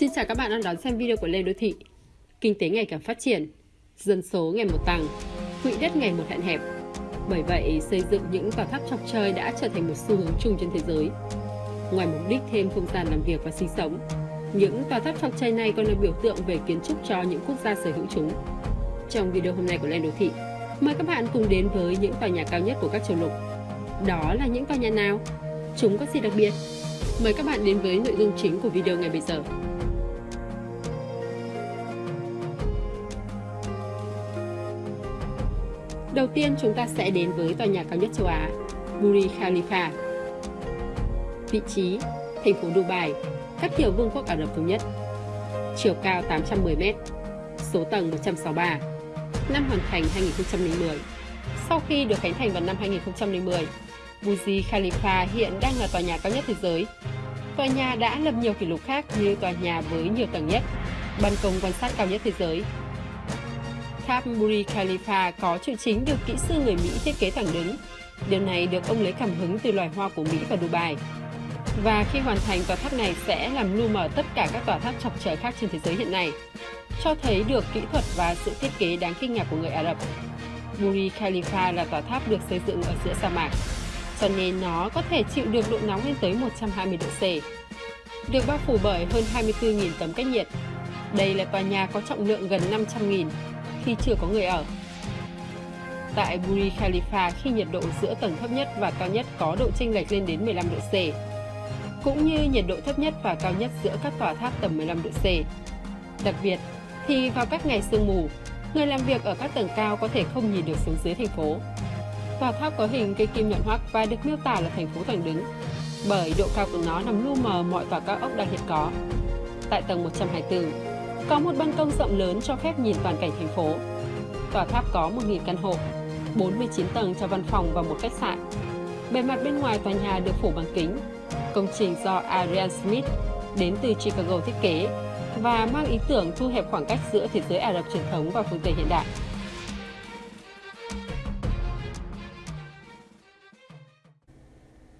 Xin chào các bạn đang đón xem video của Lê Đô Thị. Kinh tế ngày càng phát triển, dân số ngày một tăng, quỹ đất ngày một hạn hẹp. Bởi vậy, xây dựng những tòa tháp chọc trời đã trở thành một xu hướng chung trên thế giới. Ngoài mục đích thêm không gian làm việc và sinh sống, những tòa tháp chọc trời này còn là biểu tượng về kiến trúc cho những quốc gia sở hữu chúng. Trong video hôm nay của Lê Đô Thị, mời các bạn cùng đến với những tòa nhà cao nhất của các châu lục. Đó là những tòa nhà nào? Chúng có gì đặc biệt? Mời các bạn đến với nội dung chính của video ngày bây giờ. Đầu tiên chúng ta sẽ đến với tòa nhà cao nhất châu Á, Burj Khalifa. Vị trí, thành phố Dubai, các tiểu vương quốc Ả Rập Thống Nhất. Chiều cao 810m, số tầng 163, năm hoàn thành 2010. Sau khi được khánh thành vào năm 2010, Burj Khalifa hiện đang là tòa nhà cao nhất thế giới. Tòa nhà đã lập nhiều kỷ lục khác như tòa nhà với nhiều tầng nhất, ban công quan sát cao nhất thế giới, Tháp Burj Khalifa có trụ chính được kỹ sư người Mỹ thiết kế thẳng đứng. Điều này được ông lấy cảm hứng từ loài hoa của Mỹ và Dubai. Và khi hoàn thành, tòa tháp này sẽ làm lu mờ tất cả các tòa tháp chọc trời khác trên thế giới hiện nay, cho thấy được kỹ thuật và sự thiết kế đáng kinh ngạc của người Ả Rập. Burj Khalifa là tòa tháp được xây dựng ở giữa sa mạc, cho nên nó có thể chịu được độ nóng lên tới 120 độ C. Được bao phủ bởi hơn 24.000 tấm cách nhiệt. Đây là tòa nhà có trọng lượng gần 500.000 khi chưa có người ở. Tại Burj Khalifa khi nhiệt độ giữa tầng thấp nhất và cao nhất có độ chênh lệch lên đến 15 độ C, cũng như nhiệt độ thấp nhất và cao nhất giữa các tòa tháp tầm 15 độ C. Đặc biệt, thì vào các ngày sương mù, người làm việc ở các tầng cao có thể không nhìn được xuống dưới thành phố. Tòa tháp có hình cây kim nhọn hoắc và được miêu tả là thành phố thẳng đứng, bởi độ cao của nó nằm lu mờ mọi tòa cao ốc đang hiện có. Tại tầng 124, có một ban công rộng lớn cho phép nhìn toàn cảnh thành phố. Tòa tháp có 1.000 căn hộ, 49 tầng cho văn phòng và một khách sạn. Bề mặt bên ngoài tòa nhà được phủ bằng kính. Công trình do Adrian Smith đến từ Chicago thiết kế và mang ý tưởng thu hẹp khoảng cách giữa thế giới Ả Rập truyền thống và phương Tây hiện đại.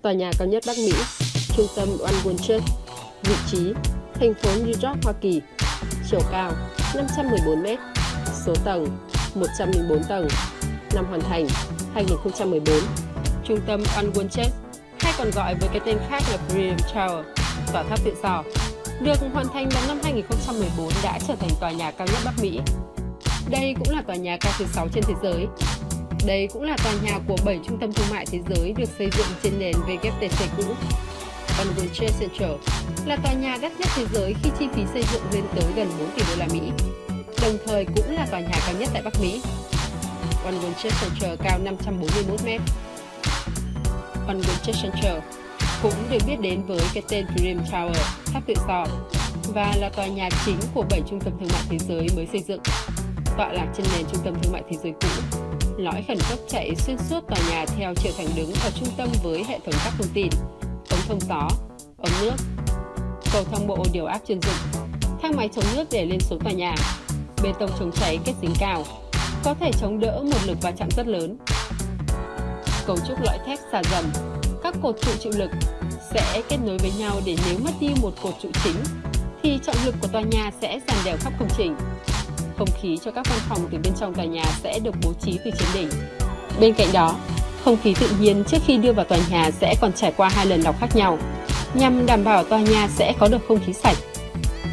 Tòa nhà cao nhất Bắc Mỹ, trung tâm One World Church, vị trí, thành phố New York, Hoa Kỳ, chiều cao 514m, số tầng 104 tầng, năm hoàn thành 2014, trung tâm Unwanted, hay còn gọi với cái tên khác là Freedom Tower, tòa tháp tự do, được hoàn thành vào năm 2014 đã trở thành tòa nhà cao nhất Bắc Mỹ. Đây cũng là tòa nhà cao thứ 6 trên thế giới. Đây cũng là tòa nhà của 7 trung tâm thương mại thế giới được xây dựng trên nền WTC cũ. One World Trade Center là tòa nhà đắt nhất thế giới khi chi phí xây dựng lên tới gần 4 tỷ đô la Mỹ. Đồng thời cũng là tòa nhà cao nhất tại Bắc Mỹ. One World Trade Center cao 541 m. One World Trade Center cũng được biết đến với cái tên Dream Tower, tháp tự do, và là tòa nhà chính của 7 trung tâm thương mại thế giới mới xây dựng. Tọa lạc trên nền trung tâm thương mại thế giới cũ, lõi khẩn cấp chạy xuyên suốt tòa nhà theo chiều thẳng đứng ở trung tâm với hệ thống các thông tin, thông gió, ống nước, cầu thang bộ điều áp chuyên dụng, thang máy chống nước để lên xuống tòa nhà, bê tông chống cháy kết dính cao, có thể chống đỡ một lực va chạm rất lớn. Cấu trúc lõi thép xà dầm, các cột trụ chịu lực sẽ kết nối với nhau để nếu mất đi một cột trụ chính thì trọng lực của tòa nhà sẽ dàn đều khắp công trình. Không khí cho các văn phòng từ bên trong tòa nhà sẽ được bố trí từ trên đỉnh. Bên cạnh đó, không khí tự nhiên trước khi đưa vào tòa nhà sẽ còn trải qua hai lần lọc khác nhau nhằm đảm bảo tòa nhà sẽ có được không khí sạch,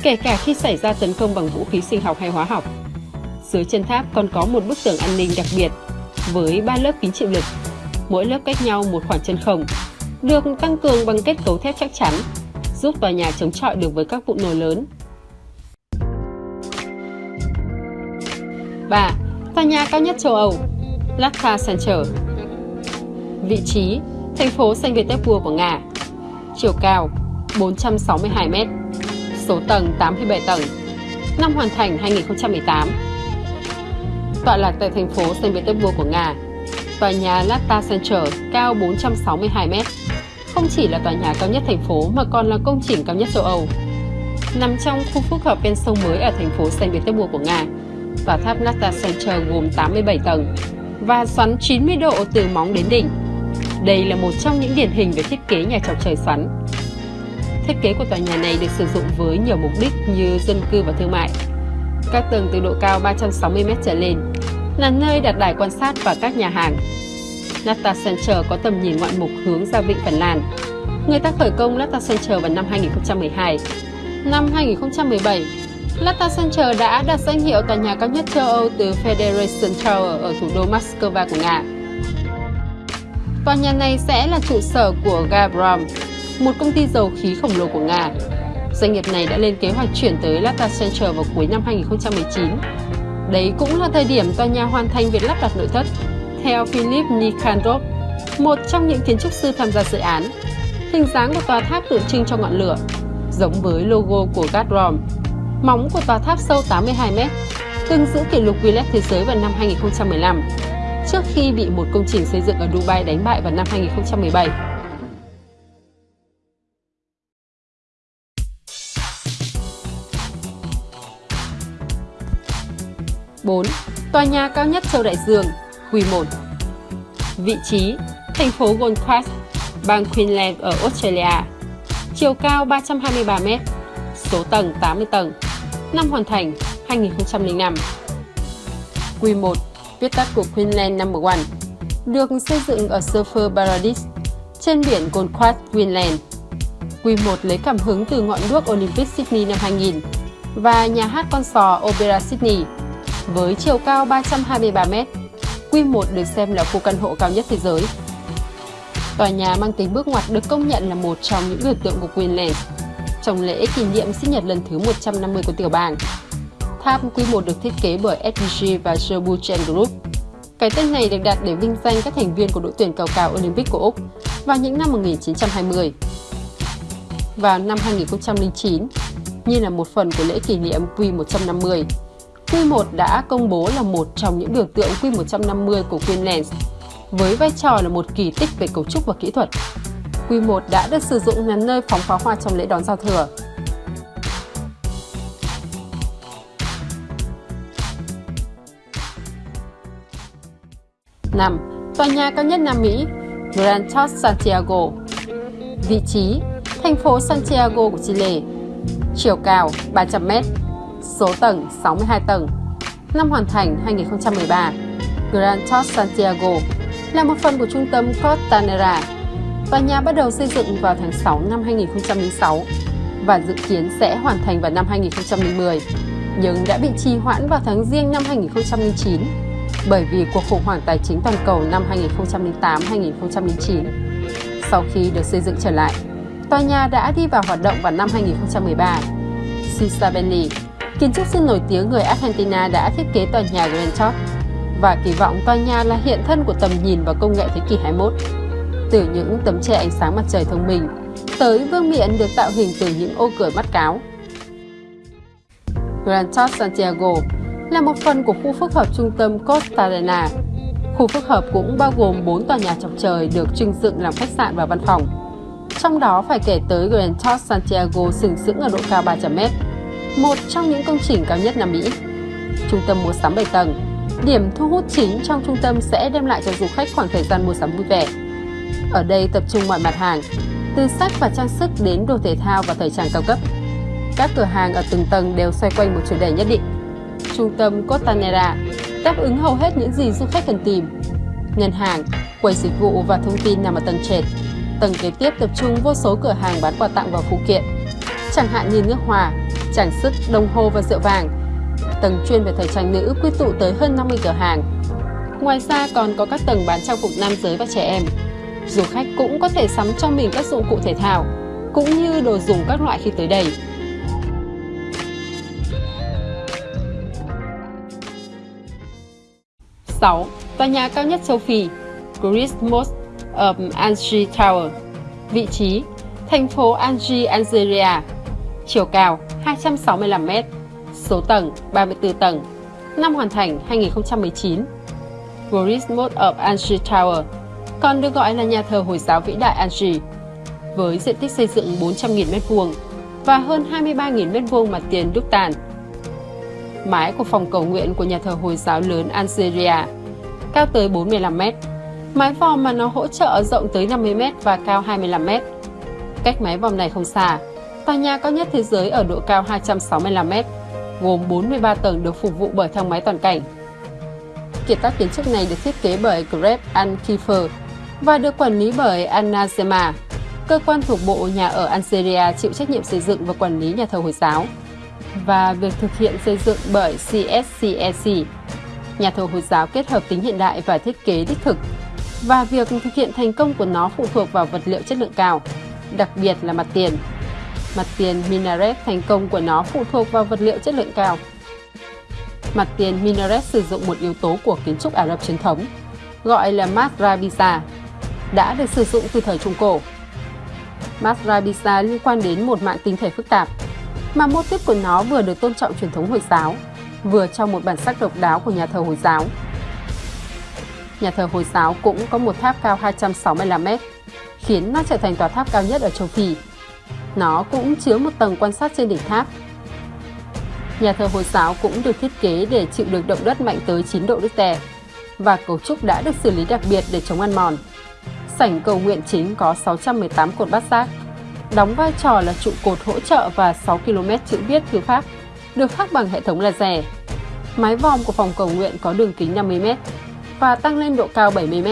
kể cả khi xảy ra tấn công bằng vũ khí sinh học hay hóa học. Dưới chân tháp còn có một bức tường an ninh đặc biệt với ba lớp kính chịu lực, mỗi lớp cách nhau một khoảng chân không, được tăng cường bằng kết cấu thép chắc chắn, giúp tòa nhà chống chọi được với các vụ nổ lớn. 3. Tòa nhà cao nhất châu Âu Lata Center Vị trí Thành phố Saint Petersburg của Nga chiều cao 462m, số tầng 87 tầng, năm hoàn thành 2018. Tọa lạc tại thành phố Saint Petersburg của Nga, tòa nhà Lata Center cao 462m, không chỉ là tòa nhà cao nhất thành phố mà còn là công trình cao nhất châu Âu. Nằm trong khu phức hợp ven sông mới ở thành phố Saint Petersburg của Nga, tòa tháp Lata Center gồm 87 tầng và xoắn 90 độ từ móng đến đỉnh đây là một trong những điển hình về thiết kế nhà chọc trời xoắn. Thiết kế của tòa nhà này được sử dụng với nhiều mục đích như dân cư và thương mại. Các tầng từ độ cao 360m trở lên là nơi đặt đài quan sát và các nhà hàng. Nata Center có tầm nhìn ngoạn mục hướng ra vịnh Phần Lan. Người ta khởi công Nata Center vào năm 2012. Năm 2017, Lata Center đã đạt danh hiệu tòa nhà cao nhất châu Âu từ Federation Tower ở thủ đô Moscow của Nga. Tòa nhà này sẽ là trụ sở của Gazprom, một công ty dầu khí khổng lồ của Nga. Doanh nghiệp này đã lên kế hoạch chuyển tới Lata Center vào cuối năm 2019. Đấy cũng là thời điểm tòa nhà hoàn thành việc lắp đặt nội thất. Theo Philip Nikandrov, một trong những kiến trúc sư tham gia dự án, hình dáng của tòa tháp tượng trưng cho ngọn lửa, giống với logo của Gazprom. Móng của tòa tháp sâu 82 m, từng giữ kỷ lục Guinness Thế giới vào năm 2015, trước khi bị một công trình xây dựng ở Dubai đánh bại vào năm 2017. 4. Tòa nhà cao nhất châu Đại Dương, quy 1 Vị trí, thành phố Gold Coast, bang Queensland ở Australia Chiều cao 323m, số tầng 80 tầng Năm hoàn thành, 2005 Quy 1, viết tắt của Queensland No. 1 Được xây dựng ở Surfer Paradise, trên biển Gold Coast, Queensland Quy 1 lấy cảm hứng từ ngọn đuốc Olympic Sydney năm 2000 và nhà hát con sò Opera Sydney với chiều cao 323m. Q1 được xem là khu căn hộ cao nhất thế giới. Tòa nhà mang tính bước ngoặt được công nhận là một trong những biểu tượng của Queensland trong lễ kỷ niệm sinh nhật lần thứ 150 của tiểu bang. Tháp Q1 được thiết kế bởi SBG và Sherbuchen Group. Cái tên này được đặt để vinh danh các thành viên của đội tuyển cầu cao Olympic của Úc vào những năm 1920. Vào năm 2009, như là một phần của lễ kỷ niệm Q150, Q1 đã công bố là một trong những biểu tượng Q150 của Queensland, với vai trò là một kỳ tích về cấu trúc và kỹ thuật. Q1 đã được sử dụng làm nơi phóng pháo hoa trong lễ đón giao thừa. 5. Tòa nhà cao nhất Nam Mỹ, Grand Tower Santiago Vị trí, thành phố Santiago của Chile Chiều cao 300m số tầng 62 tầng. Năm hoàn thành 2013, Grand Tower Santiago là một phần của trung tâm Costanera. Tòa nhà bắt đầu xây dựng vào tháng 6 năm 2006 và dự kiến sẽ hoàn thành vào năm 2010, nhưng đã bị trì hoãn vào tháng riêng năm 2009 bởi vì cuộc khủng hoảng tài chính toàn cầu năm 2008-2009. Sau khi được xây dựng trở lại, tòa nhà đã đi vào hoạt động vào năm 2013. Cesar Kiến trúc sư nổi tiếng người Argentina đã thiết kế tòa nhà Grand Top và kỳ vọng tòa nhà là hiện thân của tầm nhìn và công nghệ thế kỷ 21. Từ những tấm che ánh sáng mặt trời thông minh tới vương miện được tạo hình từ những ô cửa mắt cáo. Grand Top Santiago là một phần của khu phức hợp trung tâm Costa Arena. Khu phức hợp cũng bao gồm 4 tòa nhà chọc trời được trưng dựng làm khách sạn và văn phòng. Trong đó phải kể tới Grand Tower Santiago sừng sững ở độ cao 300m một trong những công trình cao nhất Nam Mỹ. Trung tâm mua sắm 7 tầng, điểm thu hút chính trong trung tâm sẽ đem lại cho du khách khoảng thời gian mua sắm vui vẻ. Ở đây tập trung mọi mặt hàng, từ sách và trang sức đến đồ thể thao và thời trang cao cấp. Các cửa hàng ở từng tầng đều xoay quanh một chủ đề nhất định. Trung tâm Costanera đáp ứng hầu hết những gì du khách cần tìm. Ngân hàng, quầy dịch vụ và thông tin nằm ở tầng trệt. Tầng kế tiếp tập trung vô số cửa hàng bán quà tặng và phụ kiện, chẳng hạn như nước hòa, trang sức, đồng hồ và rượu vàng. Tầng chuyên về thời trang nữ quy tụ tới hơn 50 cửa hàng. Ngoài ra còn có các tầng bán trang phục nam giới và trẻ em. Du khách cũng có thể sắm cho mình các dụng cụ thể thao, cũng như đồ dùng các loại khi tới đây. Sáu, Tòa nhà cao nhất châu Phi, Christmas um, of Angie Tower Vị trí, thành phố Angie, Algeria Chiều cao 265m, số tầng 34 tầng, năm hoàn thành 2019. Christmas of Angie Tower còn được gọi là nhà thờ Hồi giáo vĩ đại Angie, với diện tích xây dựng 400.000 m2 và hơn 23.000 m2 mặt tiền đúc tàn. Mái của phòng cầu nguyện của nhà thờ Hồi giáo lớn Algeria cao tới 45 m, mái vòm mà nó hỗ trợ rộng tới 50 m và cao 25 m. Cách mái vòm này không xa, tòa nhà cao nhất thế giới ở độ cao 265m, gồm 43 tầng được phục vụ bởi thang máy toàn cảnh. Kiệt tác kiến trúc này được thiết kế bởi Greg Ankifer và được quản lý bởi Anna Zema, cơ quan thuộc Bộ Nhà ở Algeria chịu trách nhiệm xây dựng và quản lý nhà thờ Hồi giáo, và việc thực hiện xây dựng bởi CSCEC, nhà thầu Hồi giáo kết hợp tính hiện đại và thiết kế đích thực, và việc thực hiện thành công của nó phụ thuộc vào vật liệu chất lượng cao, đặc biệt là mặt tiền. Mặt tiền minaret thành công của nó phụ thuộc vào vật liệu chất lượng cao. Mặt tiền minaret sử dụng một yếu tố của kiến trúc Ả Rập truyền thống, gọi là Masrabisa, đã được sử dụng từ thời Trung Cổ. Masrabisa liên quan đến một mạng tinh thể phức tạp, mà mô típ của nó vừa được tôn trọng truyền thống Hồi giáo, vừa trong một bản sắc độc đáo của nhà thờ Hồi giáo. Nhà thờ Hồi giáo cũng có một tháp cao 265 m, khiến nó trở thành tòa tháp cao nhất ở châu Phi. Nó cũng chứa một tầng quan sát trên đỉnh tháp. Nhà thờ Hồi giáo cũng được thiết kế để chịu được động đất mạnh tới 9 độ Richter và cấu trúc đã được xử lý đặc biệt để chống ăn mòn. Sảnh cầu nguyện chính có 618 cột bát giác, đóng vai trò là trụ cột hỗ trợ và 6 km chữ viết thư pháp, được khắc bằng hệ thống laser. Mái vòm của phòng cầu nguyện có đường kính 50 m và tăng lên độ cao 70 m.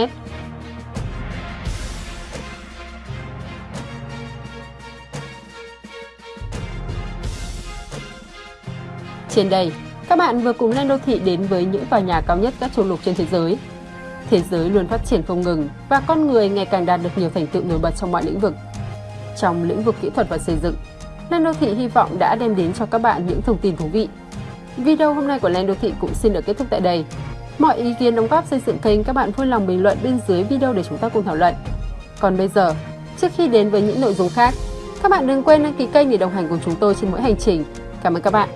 Trên đây, các bạn vừa cùng lên đô thị đến với những tòa nhà cao nhất các châu lục trên thế giới. Thế giới luôn phát triển không ngừng và con người ngày càng đạt được nhiều thành tựu nổi bật trong mọi lĩnh vực. Trong lĩnh vực kỹ thuật và xây dựng, Lên đô thị hy vọng đã đem đến cho các bạn những thông tin thú vị. Video hôm nay của Lên đô thị cũng xin được kết thúc tại đây. Mọi ý kiến đóng góp xây dựng kênh các bạn vui lòng bình luận bên dưới video để chúng ta cùng thảo luận. Còn bây giờ, trước khi đến với những nội dung khác, các bạn đừng quên đăng ký kênh để đồng hành cùng chúng tôi trên mỗi hành trình. Cảm ơn các bạn.